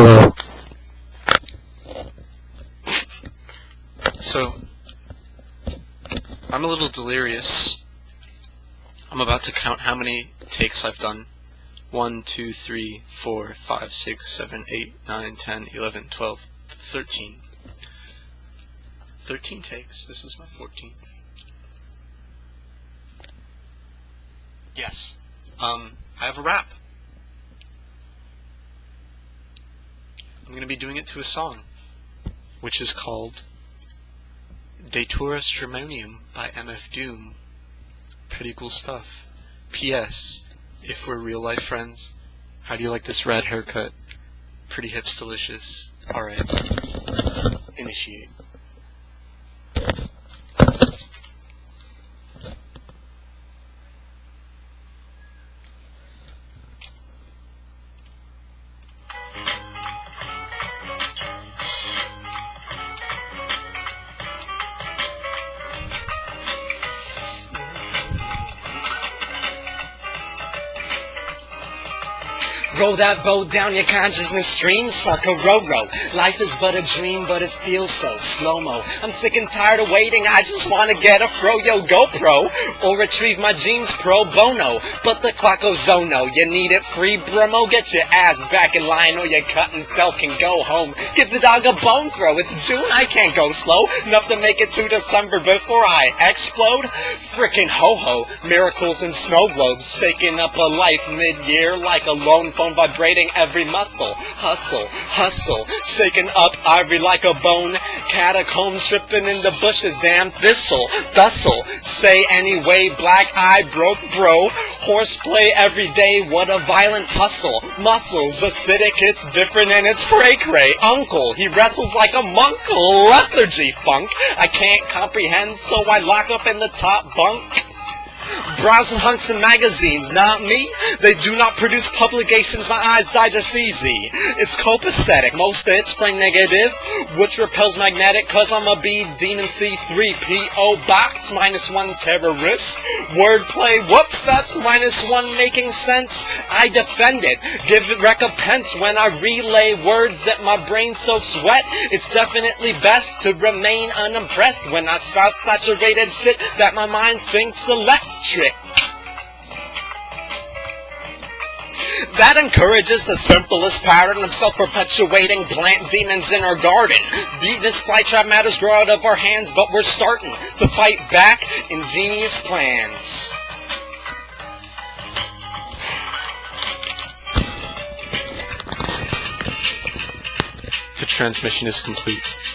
Hello. So, I'm a little delirious. I'm about to count how many takes I've done. 1, 2, 3, 4, 5, 6, 7, 8, 9, 10, 11, 12, 13. 13 takes. This is my 14th. Yes. Um, I have a rap. I'm going to be doing it to a song, which is called Datura Stramonium by MF Doom. Pretty cool stuff. P.S. If we're real life friends, how do you like this red haircut? Pretty hips delicious. Alright. Initiate. Roll that boat down your consciousness stream, sucker, row row. Life is but a dream, but it feels so slow-mo. I'm sick and tired of waiting, I just wanna get a fro-yo GoPro, or retrieve my jeans pro bono. But the clock goes oh you need it free, Bremo, get your ass back in line, or your cutting self can go home. Give the dog a bone throw, it's June, I can't go slow, enough to make it to December before I explode. Frickin' ho-ho, miracles and snow globes, shaking up a life mid-year like a lone phone vibrating every muscle. Hustle, hustle, shaking up ivory like a bone. Catacomb tripping in the bushes, damn thistle, bustle. Say anyway, black eye broke bro. Horseplay every day, what a violent tussle. Muscles acidic, it's different and it's cray cray. Uncle, he wrestles like a munkle. Lethargy funk, I can't comprehend, so I lock up in the top bunk. Browsing hunks and magazines, not me. They do not produce publications my eyes digest easy. It's copacetic, most of it's frame negative, which repels magnetic, cause I'm a B demon C3PO box, minus one terrorist. Wordplay, whoops, that's minus one making sense. I defend it, give it recompense when I relay words that my brain soaks wet. It's definitely best to remain unimpressed when I spout saturated shit that my mind thinks electric. That encourages the simplest pattern of self-perpetuating plant demons in our garden. Venus flytrap matters grow out of our hands, but we're starting to fight back ingenious plans. The transmission is complete.